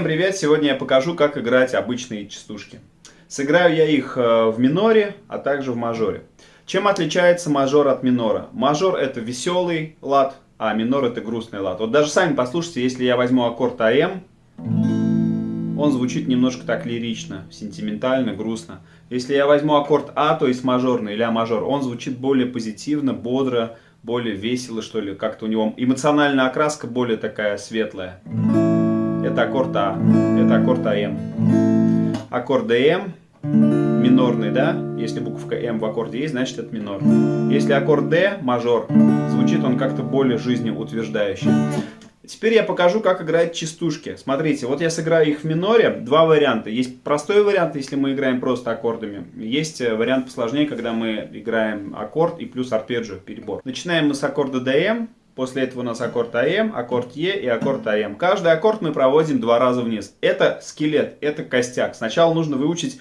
Всем привет! Сегодня я покажу, как играть обычные частушки. Сыграю я их э, в миноре, а также в мажоре. Чем отличается мажор от минора? Мажор это веселый лад, а минор это грустный лад. Вот даже сами послушайте, если я возьму аккорд АМ, он звучит немножко так лирично, сентиментально, грустно. Если я возьму аккорд А, то есть мажорный, ля мажор, он звучит более позитивно, бодро, более весело, что ли. Как-то у него эмоциональная окраска более такая светлая. Это аккорд А, это аккорд АМ. Аккорд ДМ, минорный, да? Если буковка М в аккорде есть, значит это минор. Если аккорд Д, мажор, звучит он как-то более жизнеутверждающе. Теперь я покажу, как играть частушки. Смотрите, вот я сыграю их в миноре. Два варианта. Есть простой вариант, если мы играем просто аккордами. Есть э, вариант посложнее, когда мы играем аккорд и плюс арпеджио, перебор. Начинаем мы с аккорда ДМ. После этого у нас аккорд АМ, аккорд Е и аккорд АМ. Каждый аккорд мы проводим два раза вниз. Это скелет, это костяк. Сначала нужно выучить,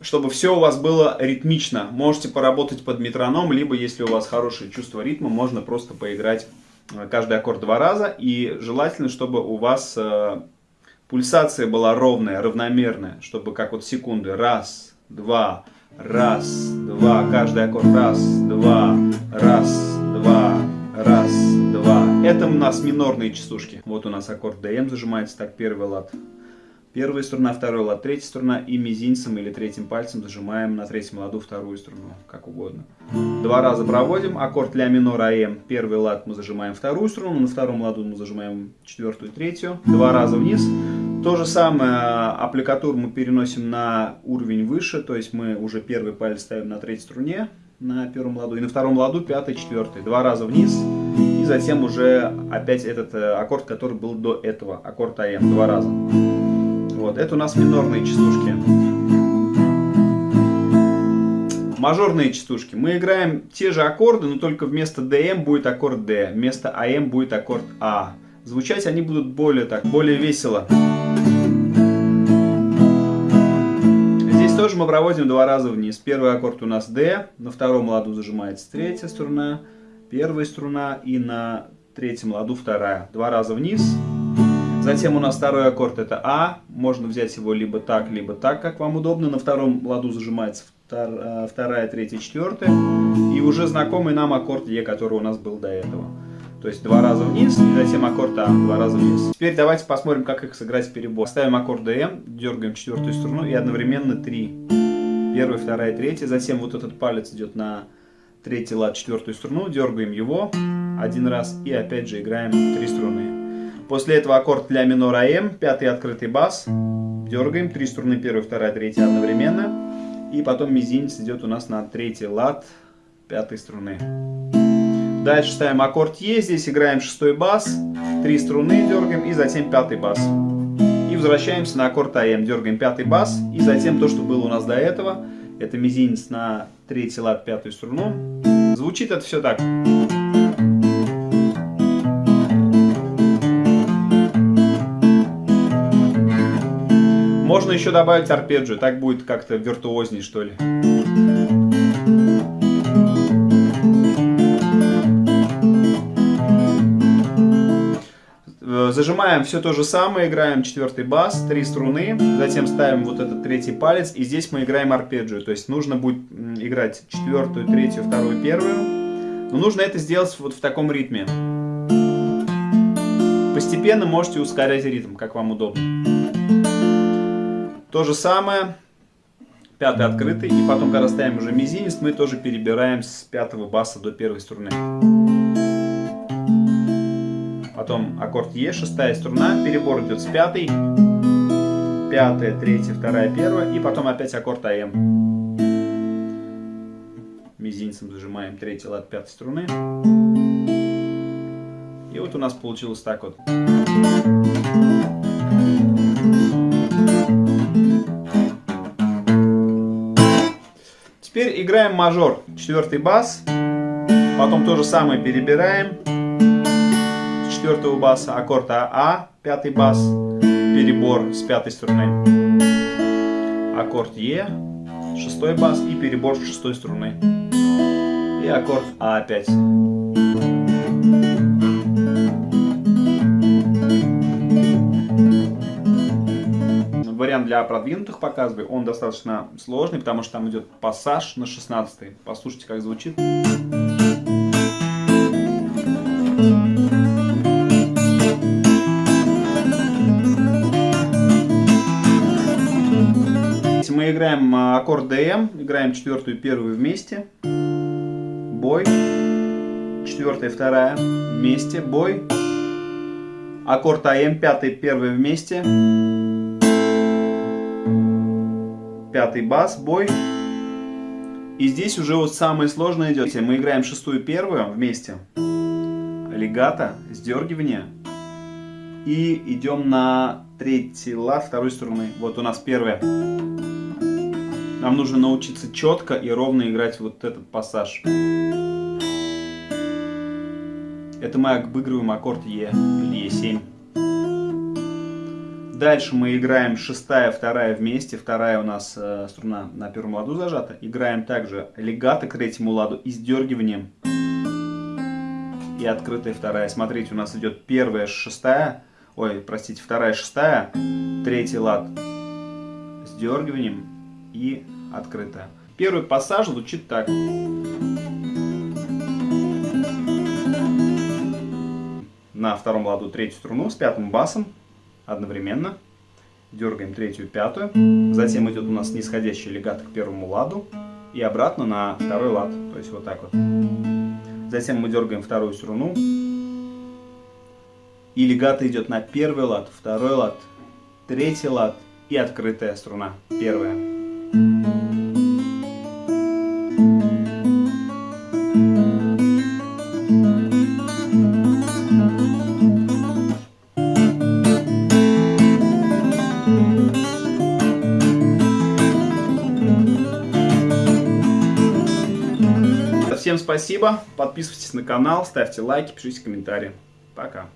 чтобы все у вас было ритмично. Можете поработать под метроном, либо если у вас хорошее чувство ритма, можно просто поиграть э, каждый аккорд два раза. И желательно, чтобы у вас э, пульсация была ровная, равномерная, чтобы как вот секунды. Раз, два, раз, два. Каждый аккорд. Раз, два, раз, два, раз, это у нас минорные частушки. Вот у нас аккорд ДМ зажимается, так, первый лад. Первая струна, второй лад, третья струна и мизинцем или третьим пальцем зажимаем на третьем ладу вторую струну, как угодно. Два раза проводим, аккорд ля минор АМ, первый лад мы зажимаем вторую струну, на втором ладу мы зажимаем четвертую и третью, два раза вниз. То же самое аппликатуру мы переносим на уровень выше, то есть мы уже первый палец ставим на третьей струне, на первом ладу, и на втором ладу пятый, четвертый, два раза вниз. Затем уже опять этот э, аккорд, который был до этого, аккорд АМ, два раза. Вот, это у нас минорные частушки. Мажорные частушки. Мы играем те же аккорды, но только вместо ДМ будет аккорд Д, вместо АМ будет аккорд А. Звучать они будут более так, более весело. Здесь тоже мы проводим два раза вниз. Первый аккорд у нас D, на втором ладу зажимается третья струна, первая струна и на третьем ладу вторая. Два раза вниз. Затем у нас второй аккорд это А. Можно взять его либо так, либо так, как вам удобно. На втором ладу зажимается э, вторая, третья, четвертая. И уже знакомый нам аккорд Е, который у нас был до этого. То есть два раза вниз, и затем аккорд А, два раза вниз. Теперь давайте посмотрим, как их сыграть в перебор. Ставим аккорд ДМ, дергаем четвертую струну и одновременно три. Первая, вторая, третья. Затем вот этот палец идет на третий лад, четвертую струну, дергаем его один раз и опять же играем три струны. После этого аккорд ля минор АМ, пятый открытый бас, дергаем, три струны, первая, вторая, третья одновременно. И потом мизинец идет у нас на третий лад пятой струны. Дальше ставим аккорд Е, здесь играем шестой бас, три струны дергаем и затем пятый бас. И возвращаемся на аккорд АМ, дергаем пятый бас и затем то, что было у нас до этого, это мизинец на третий лад, пятую струну. Звучит это все так. Можно еще добавить арпеджио, так будет как-то виртуозней, что ли. Зажимаем все то же самое, играем четвертый бас, три струны, затем ставим вот этот третий палец, и здесь мы играем арпеджио, то есть нужно будет играть четвертую, третью, вторую, первую, но нужно это сделать вот в таком ритме. Постепенно можете ускорять ритм, как вам удобно. То же самое, пятый открытый, и потом, когда ставим уже мизинец, мы тоже перебираем с пятого баса до первой струны потом аккорд Е, шестая струна, перебор идет с пятой, пятая, третья, вторая, первая, и потом опять аккорд АМ. Мизинцем зажимаем третий лад пятой струны. И вот у нас получилось так вот. Теперь играем мажор, четвертый бас, потом то же самое перебираем четвертого баса, аккорд А, пятый бас, перебор с пятой струны, аккорд Е, шестой бас и перебор с шестой струны. И аккорд А опять. вариант для продвинутых показываю. Он достаточно сложный, потому что там идет пассаж на 16 Послушайте, как звучит. Аккорд ДМ, играем четвертую и первую вместе. Бой. Четвертая вторая вместе. Бой. Аккорд АМ, пятый, первый вместе. Пятый бас, бой. И здесь уже вот самое сложное идет. Мы играем шестую первую вместе. Легато, сдергивание. И идем на третий лад второй струны. Вот у нас первая. Нам нужно научиться четко и ровно играть вот этот пассаж. Это мы обыгрываем аккорд Е или Е7. Дальше мы играем шестая, вторая вместе. Вторая у нас э, струна на первом ладу зажата. Играем также легато к третьему ладу и сдергиванием. И открытая вторая. Смотрите, у нас идет первая, шестая. Ой, простите, вторая, шестая. Третий лад. Сдергиванием и открытая. Первый пассаж звучит так. на втором ладу третью струну с пятым басом одновременно. Дергаем третью пятую. Затем идет у нас нисходящий легато к первому ладу. И обратно на второй лад. То есть вот так вот. Затем мы дергаем вторую струну. И легато идет на первый лад, второй лад, третий лад и открытая струна. Первая. Всем спасибо, подписывайтесь на канал, ставьте лайки, пишите комментарии. Пока.